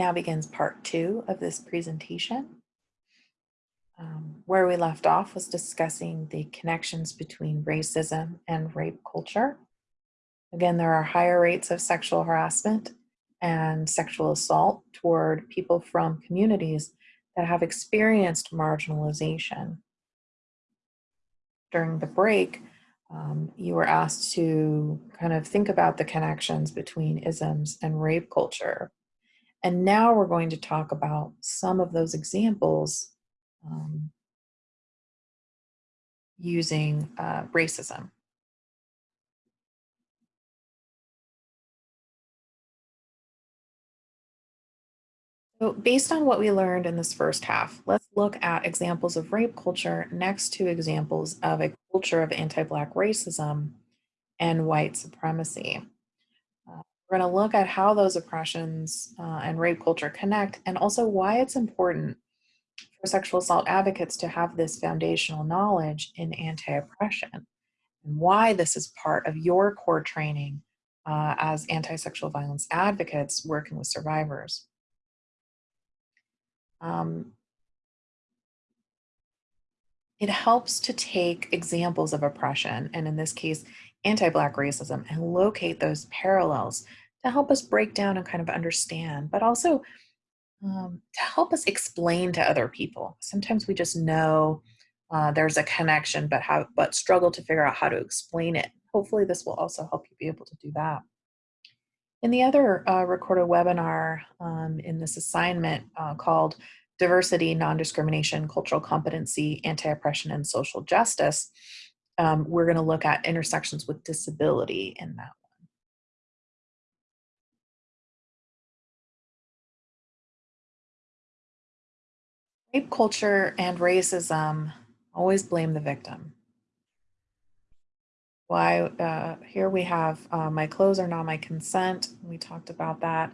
Now begins part two of this presentation. Um, where we left off was discussing the connections between racism and rape culture. Again, there are higher rates of sexual harassment and sexual assault toward people from communities that have experienced marginalization. During the break, um, you were asked to kind of think about the connections between isms and rape culture. And now we're going to talk about some of those examples um, using uh, racism. So based on what we learned in this first half, let's look at examples of rape culture next to examples of a culture of anti-Black racism and white supremacy. We're going to look at how those oppressions uh, and rape culture connect and also why it's important for sexual assault advocates to have this foundational knowledge in anti-oppression and why this is part of your core training uh, as anti-sexual violence advocates working with survivors. Um, it helps to take examples of oppression, and in this case, anti-Black racism, and locate those parallels to help us break down and kind of understand, but also um, to help us explain to other people. Sometimes we just know uh, there's a connection, but how, but struggle to figure out how to explain it. Hopefully this will also help you be able to do that. In the other uh, recorded webinar um, in this assignment uh, called Diversity, Non-Discrimination, Cultural Competency, Anti-Oppression, and Social Justice, um, we're gonna look at intersections with disability in that one. Rape culture and racism always blame the victim why uh, here we have uh, my clothes are not my consent. We talked about that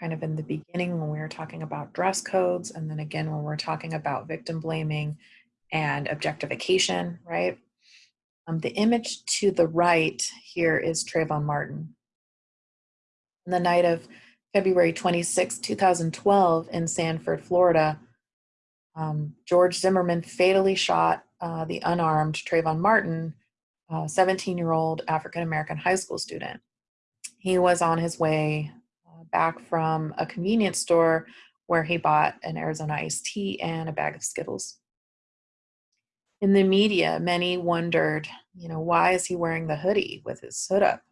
kind of in the beginning when we were talking about dress codes and then again when we're talking about victim blaming and objectification, right? Um, the image to the right here is Trayvon Martin. On the night of February 26, 2012 in Sanford, Florida, um, George Zimmerman fatally shot uh, the unarmed Trayvon Martin 17-year-old African-American high school student. He was on his way uh, back from a convenience store where he bought an Arizona iced tea and a bag of Skittles. In the media, many wondered, you know, why is he wearing the hoodie with his hood up?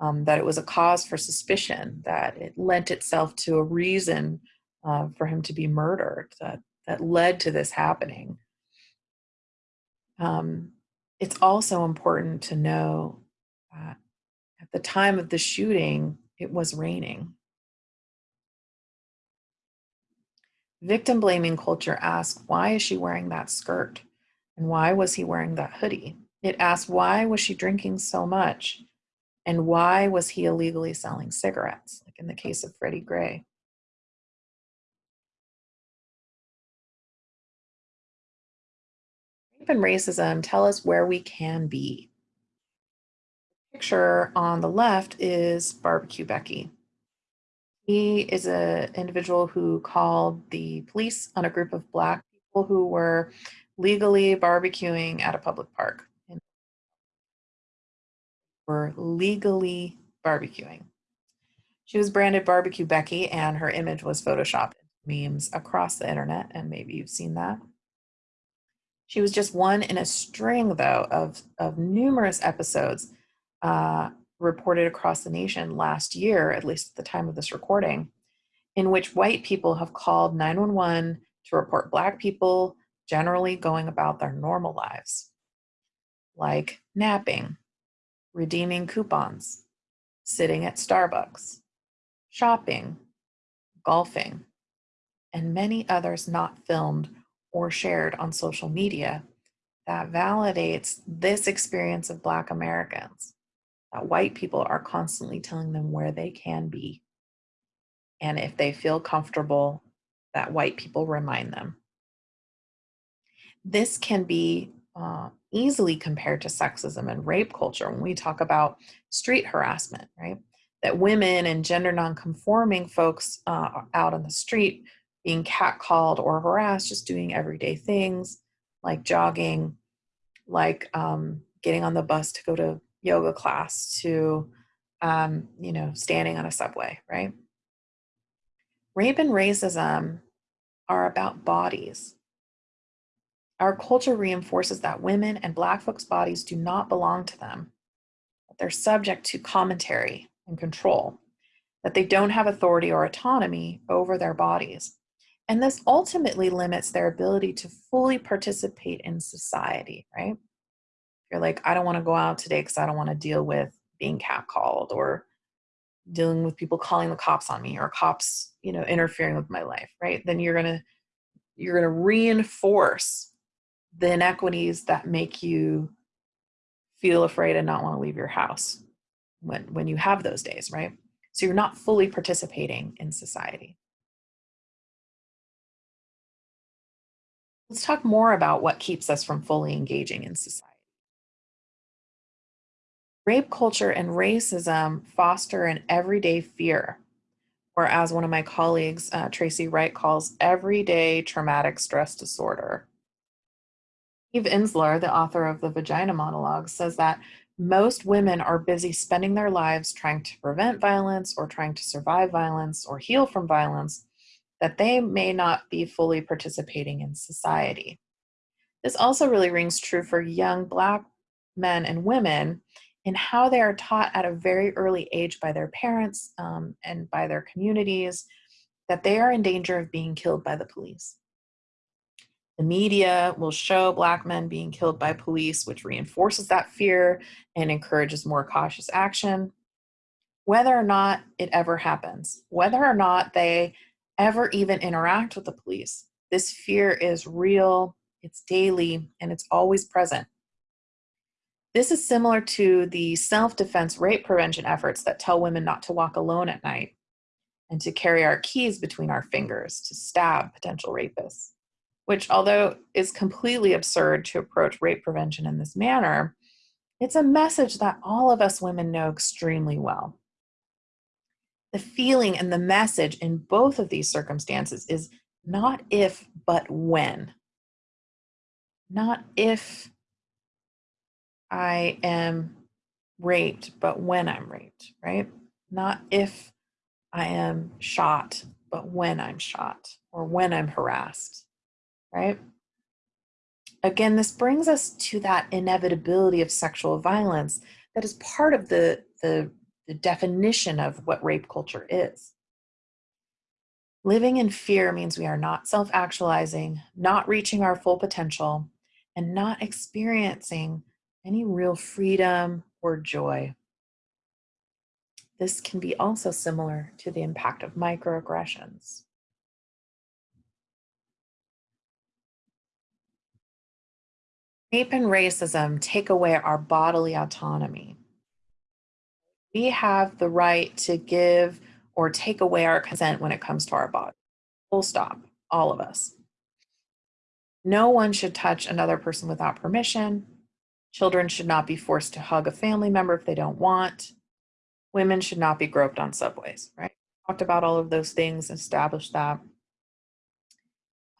Um, that it was a cause for suspicion, that it lent itself to a reason uh, for him to be murdered, that, that led to this happening. Um, it's also important to know that at the time of the shooting, it was raining. Victim blaming culture asks, why is she wearing that skirt? And why was he wearing that hoodie? It asks, why was she drinking so much? And why was he illegally selling cigarettes, like in the case of Freddie Gray? and racism tell us where we can be. The picture on the left is Barbecue Becky. He is an individual who called the police on a group of black people who were legally barbecuing at a public park. Were legally barbecuing. She was branded Barbecue Becky and her image was photoshopped memes across the internet and maybe you've seen that. She was just one in a string, though, of, of numerous episodes uh, reported across the nation last year, at least at the time of this recording, in which white people have called 911 to report Black people generally going about their normal lives, like napping, redeeming coupons, sitting at Starbucks, shopping, golfing, and many others not filmed or shared on social media that validates this experience of Black Americans, that white people are constantly telling them where they can be. And if they feel comfortable, that white people remind them. This can be uh, easily compared to sexism and rape culture when we talk about street harassment, right? that women and gender nonconforming folks uh, out on the street being catcalled or harassed, just doing everyday things like jogging, like um, getting on the bus to go to yoga class, to um, you know, standing on a subway, right? Rape and racism are about bodies. Our culture reinforces that women and Black folks' bodies do not belong to them, that they're subject to commentary and control, that they don't have authority or autonomy over their bodies. And this ultimately limits their ability to fully participate in society, right? You're like, I don't want to go out today because I don't want to deal with being catcalled or dealing with people calling the cops on me or cops, you know, interfering with my life, right? Then you're going to you're going to reinforce the inequities that make you feel afraid and not want to leave your house when when you have those days, right? So you're not fully participating in society. Let's talk more about what keeps us from fully engaging in society. Rape culture and racism foster an everyday fear, or as one of my colleagues, uh, Tracy Wright, calls everyday traumatic stress disorder. Eve Ensler, the author of the Vagina Monologue, says that most women are busy spending their lives trying to prevent violence or trying to survive violence or heal from violence, that they may not be fully participating in society. This also really rings true for young Black men and women in how they are taught at a very early age by their parents um, and by their communities that they are in danger of being killed by the police. The media will show Black men being killed by police, which reinforces that fear and encourages more cautious action. Whether or not it ever happens, whether or not they ever even interact with the police, this fear is real, it's daily, and it's always present. This is similar to the self-defense rape prevention efforts that tell women not to walk alone at night and to carry our keys between our fingers to stab potential rapists, which although is completely absurd to approach rape prevention in this manner, it's a message that all of us women know extremely well. The feeling and the message in both of these circumstances is not if, but when. Not if I am raped, but when I'm raped, right? Not if I am shot, but when I'm shot or when I'm harassed, right? Again, this brings us to that inevitability of sexual violence that is part of the, the, the definition of what rape culture is. Living in fear means we are not self actualizing, not reaching our full potential, and not experiencing any real freedom or joy. This can be also similar to the impact of microaggressions. Rape and racism take away our bodily autonomy. We have the right to give or take away our consent when it comes to our body. Full stop, all of us. No one should touch another person without permission, Children should not be forced to hug a family member if they don't want. Women should not be groped on subways, right? Talked about all of those things, established that.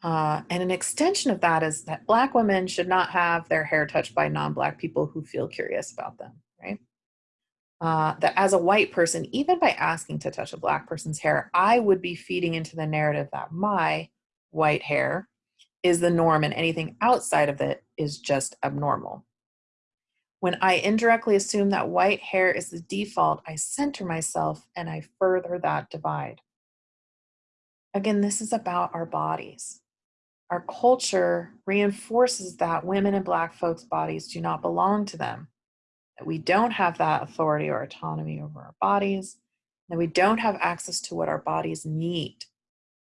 Uh, and an extension of that is that Black women should not have their hair touched by non Black people who feel curious about them, right? Uh, that as a white person, even by asking to touch a Black person's hair, I would be feeding into the narrative that my white hair is the norm and anything outside of it is just abnormal. When I indirectly assume that white hair is the default, I center myself and I further that divide. Again, this is about our bodies. Our culture reinforces that women and Black folks' bodies do not belong to them, that we don't have that authority or autonomy over our bodies, that we don't have access to what our bodies need,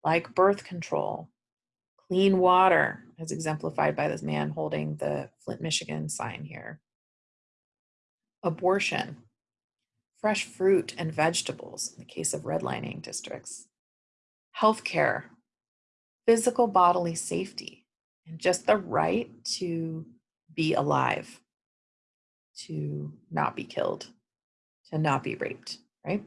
like birth control, clean water, as exemplified by this man holding the Flint, Michigan sign here, abortion, fresh fruit and vegetables in the case of redlining districts, healthcare, physical bodily safety and just the right to be alive, to not be killed, to not be raped, right?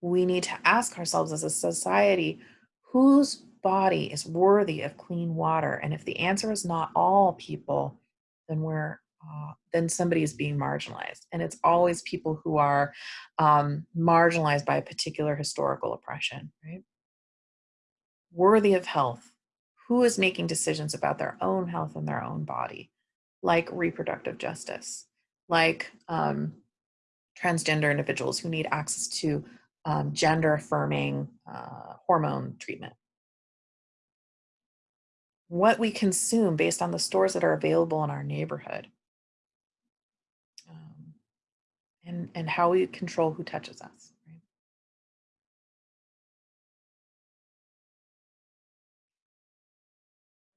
We need to ask ourselves as a society, whose body is worthy of clean water? And if the answer is not all people, then we're uh, then somebody is being marginalized. And it's always people who are um, marginalized by a particular historical oppression, right? Worthy of health. Who is making decisions about their own health and their own body, like reproductive justice, like um, transgender individuals who need access to um, gender affirming uh, hormone treatment. What we consume based on the stores that are available in our neighborhood. Um, and, and how we control who touches us.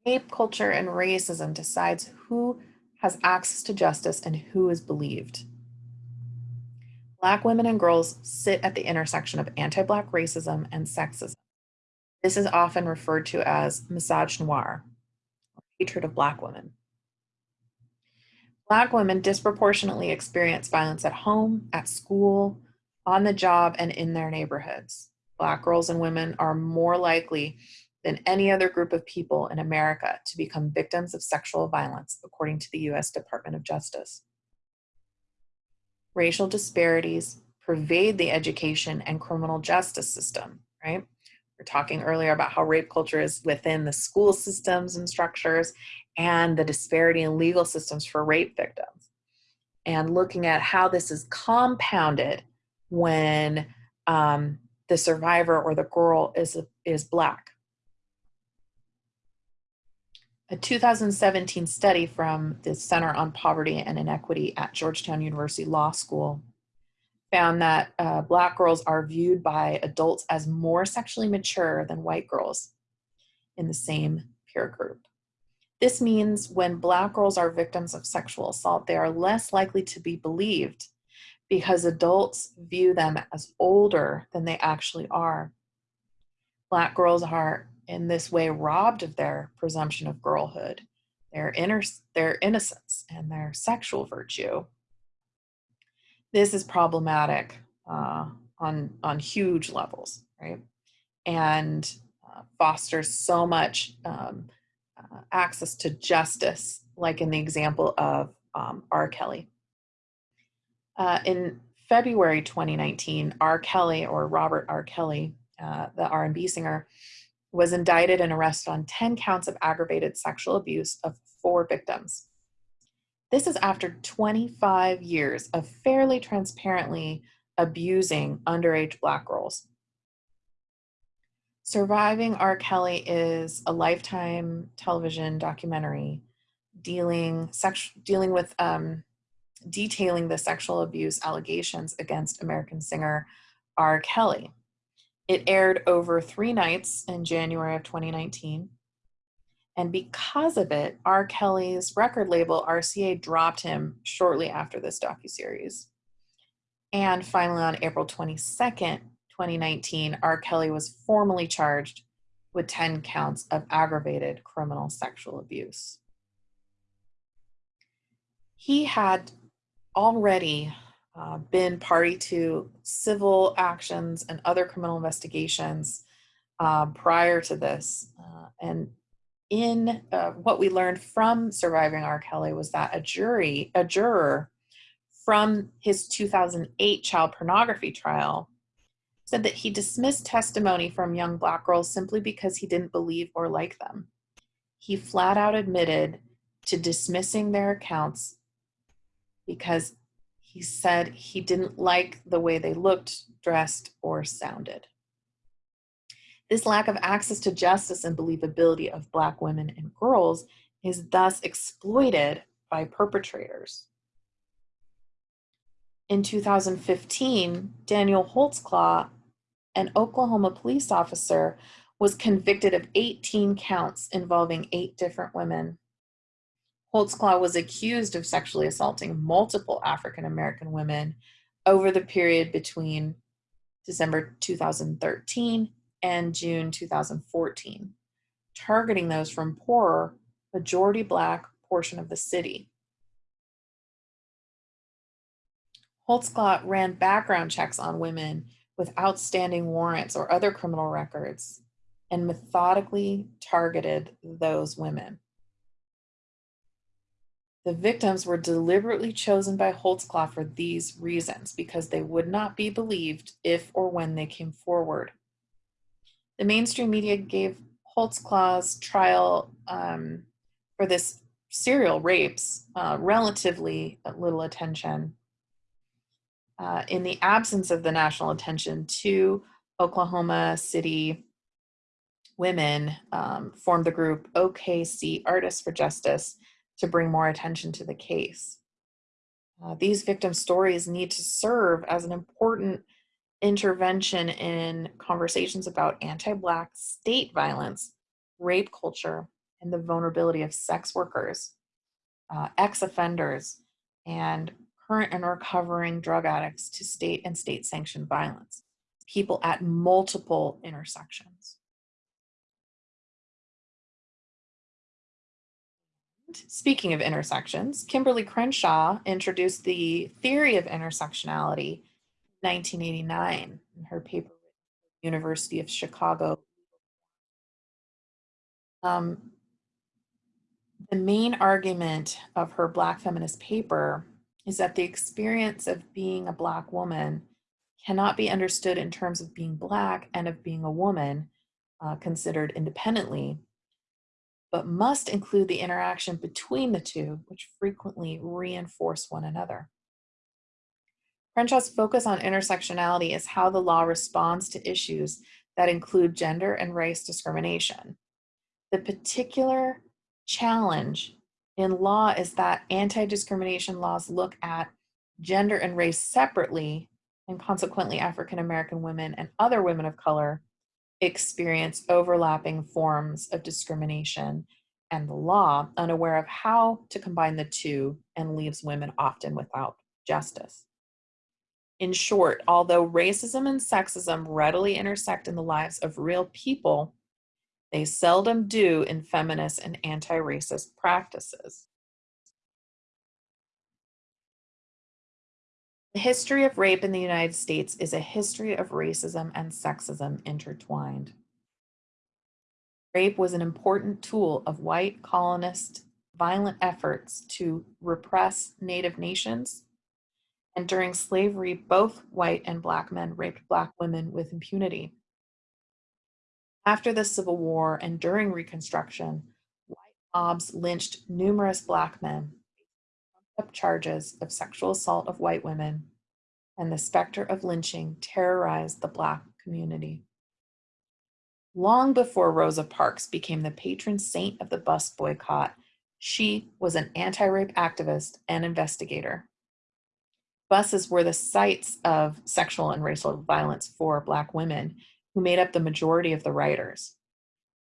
Rape culture and racism decides who has access to justice and who is believed. Black women and girls sit at the intersection of anti-Black racism and sexism. This is often referred to as misogynoir, hatred of Black women. Black women disproportionately experience violence at home, at school, on the job, and in their neighborhoods. Black girls and women are more likely than any other group of people in America to become victims of sexual violence, according to the US Department of Justice racial disparities pervade the education and criminal justice system, right? We're talking earlier about how rape culture is within the school systems and structures and the disparity in legal systems for rape victims. And looking at how this is compounded when um, the survivor or the girl is, is Black. A 2017 study from the Center on Poverty and Inequity at Georgetown University Law School found that uh, Black girls are viewed by adults as more sexually mature than white girls in the same peer group. This means when Black girls are victims of sexual assault, they are less likely to be believed because adults view them as older than they actually are. Black girls are in this way robbed of their presumption of girlhood, their inner their innocence and their sexual virtue. This is problematic uh, on on huge levels, right? And uh, fosters so much um, access to justice, like in the example of um, R. Kelly. Uh, in February 2019, R. Kelly or Robert R. Kelly, uh, the R&B singer, was indicted and arrested on 10 counts of aggravated sexual abuse of four victims. This is after 25 years of fairly transparently abusing underage Black girls. Surviving R. Kelly is a lifetime television documentary dealing, sex, dealing with um, detailing the sexual abuse allegations against American singer R. Kelly. It aired over three nights in January of 2019. And because of it, R. Kelly's record label, RCA, dropped him shortly after this docuseries. And finally, on April 22nd, 2019, R. Kelly was formally charged with 10 counts of aggravated criminal sexual abuse. He had already uh, been party to civil actions and other criminal investigations uh, prior to this. Uh, and in uh, what we learned from surviving R. Kelly was that a jury, a juror from his 2008 child pornography trial said that he dismissed testimony from young black girls simply because he didn't believe or like them. He flat out admitted to dismissing their accounts because he said he didn't like the way they looked, dressed, or sounded. This lack of access to justice and believability of Black women and girls is thus exploited by perpetrators. In 2015, Daniel Holtzclaw, an Oklahoma police officer, was convicted of 18 counts involving eight different women. Holtzclaw was accused of sexually assaulting multiple African American women over the period between December 2013 and June 2014, targeting those from poorer, majority Black portion of the city. Holtzclaw ran background checks on women with outstanding warrants or other criminal records and methodically targeted those women. The victims were deliberately chosen by Holtzclaw for these reasons because they would not be believed if or when they came forward. The mainstream media gave Holtzclaw's trial um, for this serial rapes uh, relatively little attention. Uh, in the absence of the national attention to Oklahoma City women um, formed the group OKC Artists for Justice to bring more attention to the case. Uh, these victim stories need to serve as an important intervention in conversations about anti-Black state violence, rape culture, and the vulnerability of sex workers, uh, ex-offenders, and current and recovering drug addicts to state and state-sanctioned violence, people at multiple intersections. Speaking of intersections, Kimberly Crenshaw introduced the theory of intersectionality in 1989 in her paper University of Chicago. Um, the main argument of her Black feminist paper is that the experience of being a Black woman cannot be understood in terms of being Black and of being a woman uh, considered independently, but must include the interaction between the two, which frequently reinforce one another. Crenshaw's focus on intersectionality is how the law responds to issues that include gender and race discrimination. The particular challenge in law is that anti-discrimination laws look at gender and race separately and consequently African-American women and other women of color experience overlapping forms of discrimination and the law, unaware of how to combine the two and leaves women often without justice. In short, although racism and sexism readily intersect in the lives of real people, they seldom do in feminist and anti-racist practices. The history of rape in the United States is a history of racism and sexism intertwined. Rape was an important tool of white colonist violent efforts to repress Native nations. And during slavery, both white and black men raped black women with impunity. After the Civil War and during Reconstruction, white mobs lynched numerous black men up charges of sexual assault of white women, and the specter of lynching terrorized the Black community. Long before Rosa Parks became the patron saint of the bus boycott, she was an anti-rape activist and investigator. Buses were the sites of sexual and racial violence for Black women who made up the majority of the riders.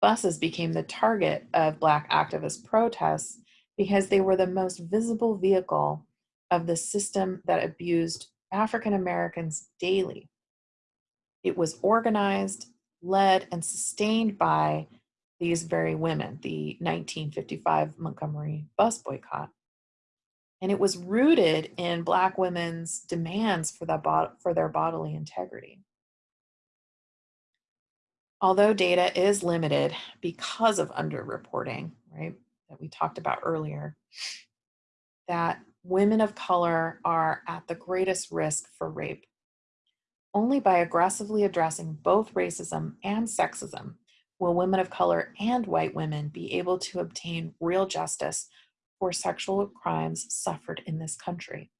Buses became the target of Black activist protests because they were the most visible vehicle of the system that abused African Americans daily. It was organized, led, and sustained by these very women, the 1955 Montgomery bus boycott. And it was rooted in Black women's demands for, for their bodily integrity. Although data is limited because of underreporting, right? that we talked about earlier, that women of color are at the greatest risk for rape. Only by aggressively addressing both racism and sexism will women of color and white women be able to obtain real justice for sexual crimes suffered in this country.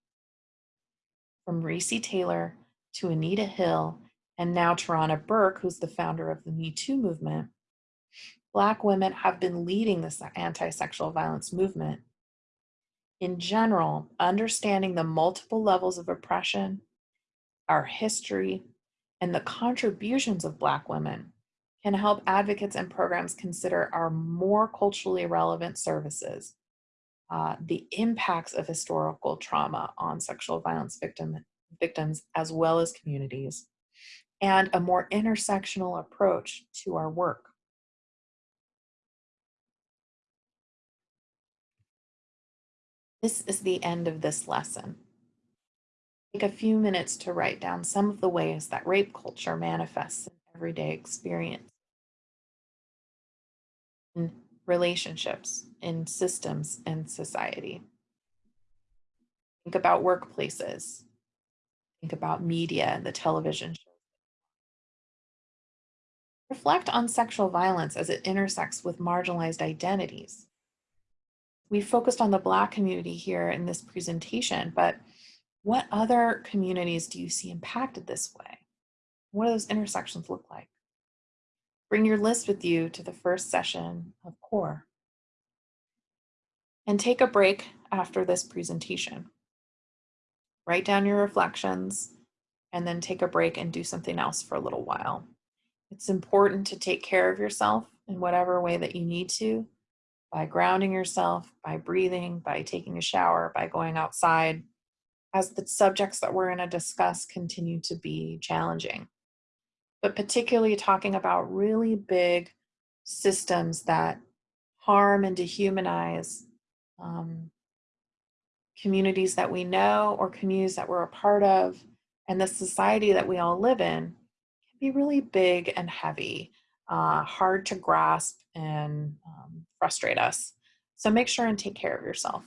From Recy Taylor to Anita Hill and now Tarana Burke, who's the founder of the Me Too movement, Black women have been leading this anti-sexual violence movement. In general, understanding the multiple levels of oppression, our history, and the contributions of Black women can help advocates and programs consider our more culturally relevant services, uh, the impacts of historical trauma on sexual violence victim, victims as well as communities, and a more intersectional approach to our work. This is the end of this lesson. Take a few minutes to write down some of the ways that rape culture manifests in everyday experience, in relationships, in systems, and society. Think about workplaces. Think about media and the television. Reflect on sexual violence as it intersects with marginalized identities. We focused on the Black community here in this presentation, but what other communities do you see impacted this way? What do those intersections look like? Bring your list with you to the first session of CORE. And take a break after this presentation. Write down your reflections and then take a break and do something else for a little while. It's important to take care of yourself in whatever way that you need to by grounding yourself, by breathing, by taking a shower, by going outside, as the subjects that we're going to discuss continue to be challenging. But particularly talking about really big systems that harm and dehumanize um, communities that we know or communities that we're a part of and the society that we all live in be really big and heavy, uh, hard to grasp and um, frustrate us. So make sure and take care of yourself.